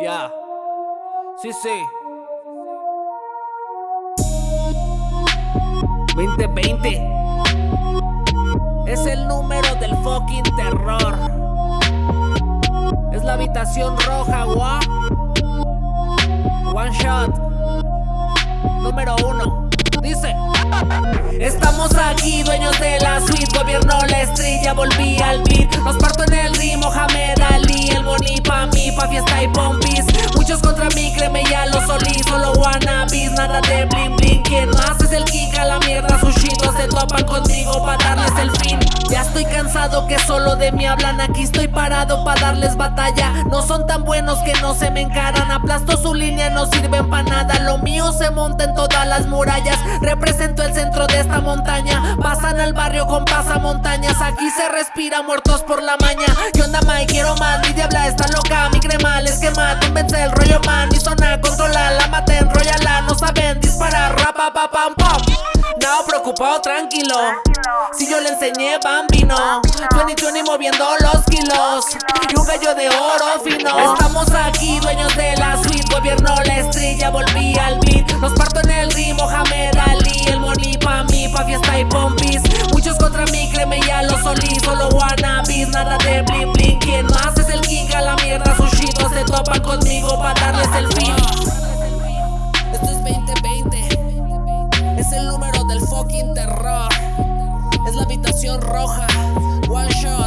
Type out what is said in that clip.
Ya. Sí, sí. 2020 es el número del fucking terror. Es la habitación roja, wa. One shot. Número uno. Dice. Estamos aquí, dueños de la suite. Gobierno la estrella, volví al beat. Nos parto en el ritmo, Mohamed que solo de mí hablan. Aquí estoy parado pa' darles batalla. No son tan buenos que no se me encaran. Aplasto su línea, no sirven pa' nada. Lo mío se monta en todas las murallas. Represento el centro de esta montaña. Pasan al barrio con pasamontañas. Aquí se respira muertos por la maña. ¿Qué onda, Mike? Quiero más. Mi diabla está loca. Mi crema les quema. Convence el rollo, man. Mi zona controla. La mata, enrollala. No saben disparar. Rapa, pa, pam, preocupado, tranquilo. Si yo le enseñé bambino, 2020 moviendo los kilos. Y un gallo de oro fino. Estamos aquí, dueños de la suite. Gobierno la estrella, volví al beat. Nos parto en el ritmo, Mohamed Ali. El money pa' mí, pa' fiesta y pompis. Muchos contra mí, créeme ya lo solí. Solo wannabis, nada de bling bling. ¿Quién más es el king? A la mierda, sus chicos se topan conmigo pa' darles el fin. Es la habitación roja. One shot.